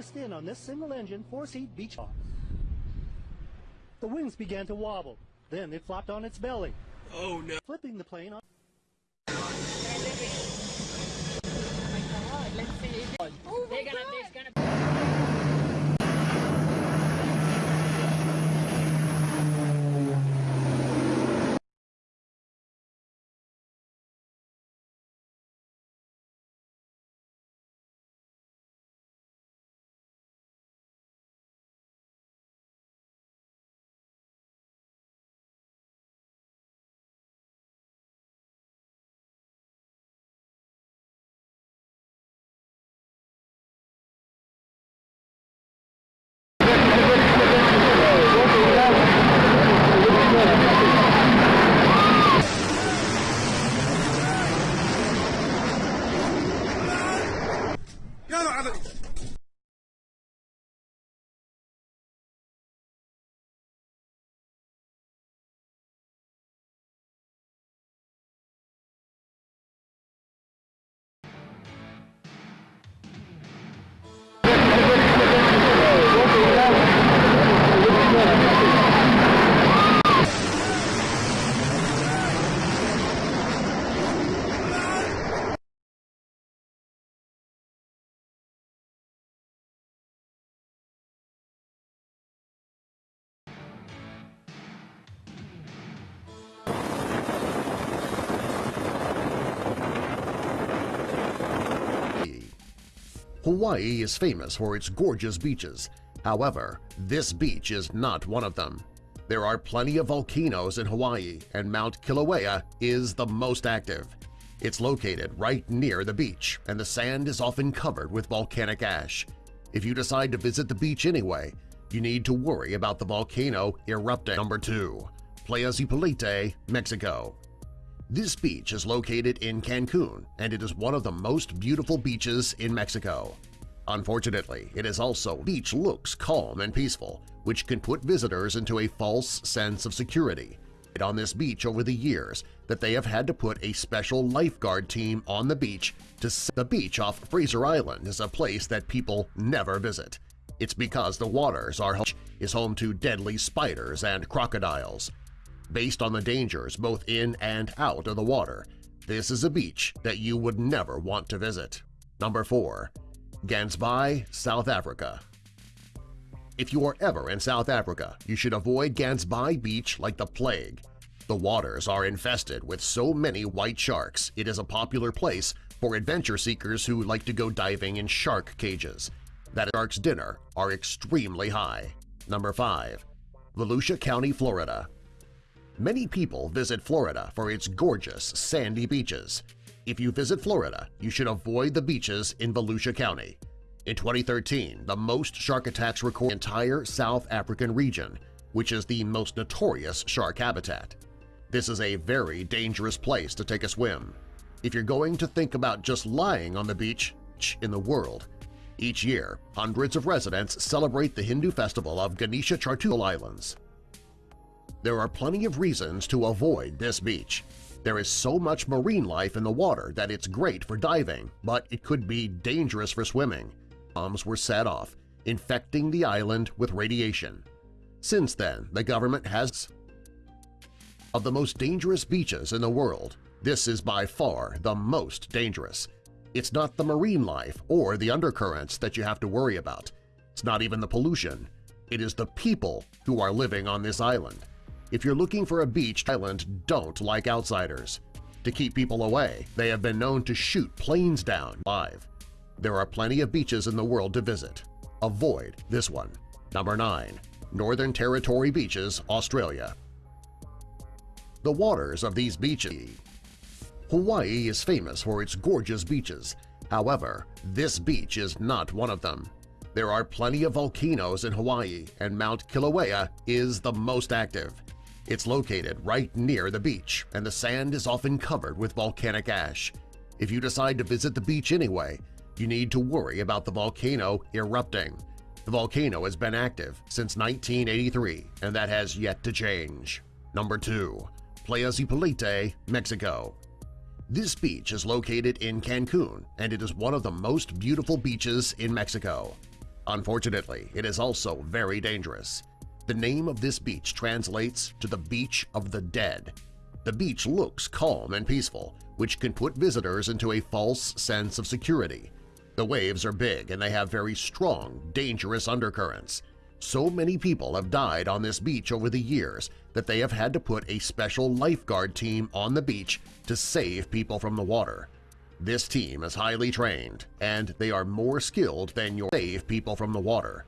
focused in on this single-engine, four-seat beach box. The wings began to wobble. Then it flopped on its belly, Oh no. flipping the plane on. Hawaii is famous for its gorgeous beaches. However, this beach is not one of them. There are plenty of volcanoes in Hawaii, and Mount Kilauea is the most active. It's located right near the beach, and the sand is often covered with volcanic ash. If you decide to visit the beach anyway, you need to worry about the volcano erupting. Number 2. Playa Zipolite, Mexico this beach is located in Cancun, and it is one of the most beautiful beaches in Mexico. Unfortunately, it is also beach looks calm and peaceful, which can put visitors into a false sense of security. It on this beach over the years that they have had to put a special lifeguard team on the beach to s- the beach off Fraser Island is a place that people never visit. It's because the waters are is home to deadly spiders and crocodiles. Based on the dangers both in and out of the water, this is a beach that you would never want to visit. Number 4. Gansbaai, South Africa If you are ever in South Africa, you should avoid Gansbaai Beach like the plague. The waters are infested with so many white sharks it is a popular place for adventure seekers who like to go diving in shark cages. That shark's dinner are extremely high. Number 5. Volusia County, Florida Many people visit Florida for its gorgeous sandy beaches. If you visit Florida, you should avoid the beaches in Volusia County. In 2013, the most shark attacks recorded entire South African region, which is the most notorious shark habitat. This is a very dangerous place to take a swim. If you're going to think about just lying on the beach in the world, each year, hundreds of residents celebrate the Hindu festival of Ganesha Chaturthi Islands. There are plenty of reasons to avoid this beach. There is so much marine life in the water that it's great for diving, but it could be dangerous for swimming. Bombs were set off, infecting the island with radiation. Since then, the government has of the most dangerous beaches in the world, this is by far the most dangerous. It's not the marine life or the undercurrents that you have to worry about. It's not even the pollution. It is the people who are living on this island. If you're looking for a beach, island don't like outsiders. To keep people away, they have been known to shoot planes down live. There are plenty of beaches in the world to visit. Avoid this one. Number 9. Northern Territory Beaches, Australia The waters of these beaches Hawaii is famous for its gorgeous beaches. However, this beach is not one of them. There are plenty of volcanoes in Hawaii, and Mount Kilauea is the most active. It's located right near the beach, and the sand is often covered with volcanic ash. If you decide to visit the beach anyway, you need to worry about the volcano erupting. The volcano has been active since 1983, and that has yet to change. Number 2. Playa Zipolite, Mexico This beach is located in Cancun and it is one of the most beautiful beaches in Mexico. Unfortunately, it is also very dangerous. The name of this beach translates to the Beach of the Dead. The beach looks calm and peaceful, which can put visitors into a false sense of security. The waves are big and they have very strong, dangerous undercurrents. So many people have died on this beach over the years that they have had to put a special lifeguard team on the beach to save people from the water. This team is highly trained, and they are more skilled than your save people from the water.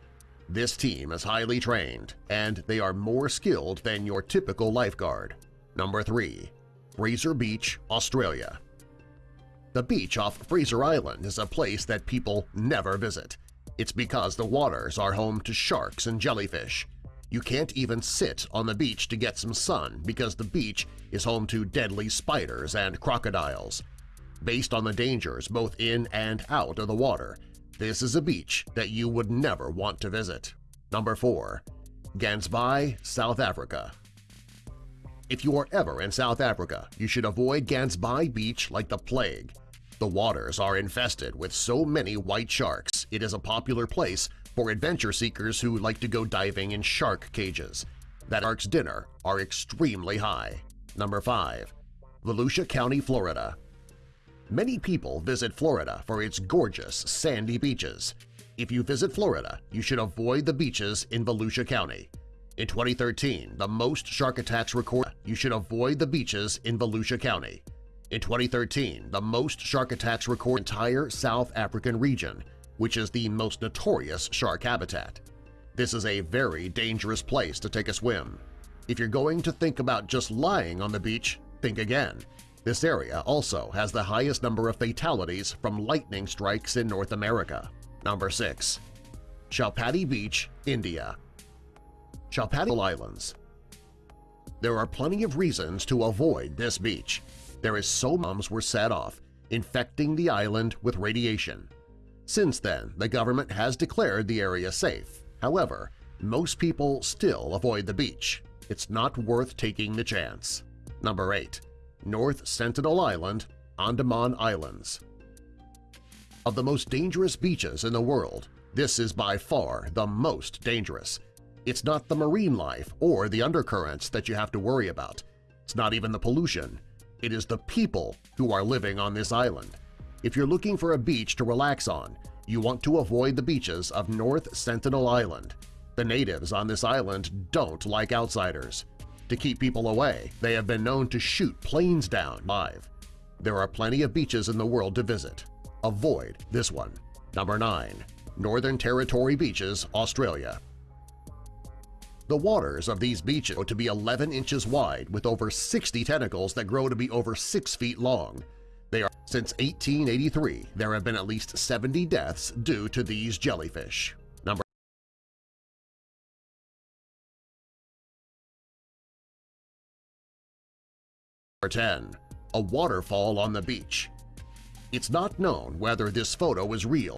This team is highly trained, and they are more skilled than your typical lifeguard. Number 3. Fraser Beach, Australia The beach off Fraser Island is a place that people never visit. It's because the waters are home to sharks and jellyfish. You can't even sit on the beach to get some sun because the beach is home to deadly spiders and crocodiles. Based on the dangers both in and out of the water, this is a beach that you would never want to visit. Number 4. Gansbaai, South Africa If you are ever in South Africa, you should avoid Gansbaai Beach like the plague. The waters are infested with so many white sharks it is a popular place for adventure seekers who like to go diving in shark cages. That shark's dinner are extremely high. Number 5. Volusia County, Florida Many people visit Florida for its gorgeous sandy beaches. If you visit Florida, you should avoid the beaches in Volusia County. In 2013, the most shark attacks recorded, you should avoid the beaches in Volusia County. In 2013, the most shark attacks recorded entire South African region, which is the most notorious shark habitat. This is a very dangerous place to take a swim. If you're going to think about just lying on the beach, think again. This area also has the highest number of fatalities from lightning strikes in North America. Number 6. Chowpatty Beach, India Chowpatty Islands There are plenty of reasons to avoid this beach. There is so bombs were set off, infecting the island with radiation. Since then, the government has declared the area safe. However, most people still avoid the beach. It's not worth taking the chance. Number 8. North Sentinel Island, Andaman Islands Of the most dangerous beaches in the world, this is by far the most dangerous. It's not the marine life or the undercurrents that you have to worry about. It's not even the pollution. It is the people who are living on this island. If you're looking for a beach to relax on, you want to avoid the beaches of North Sentinel Island. The natives on this island don't like outsiders. To keep people away, they have been known to shoot planes down live. There are plenty of beaches in the world to visit. Avoid this one. Number 9. Northern Territory Beaches, Australia The waters of these beaches grow to be 11 inches wide with over 60 tentacles that grow to be over 6 feet long. They are Since 1883, there have been at least 70 deaths due to these jellyfish. 10. A waterfall on the beach It's not known whether this photo is real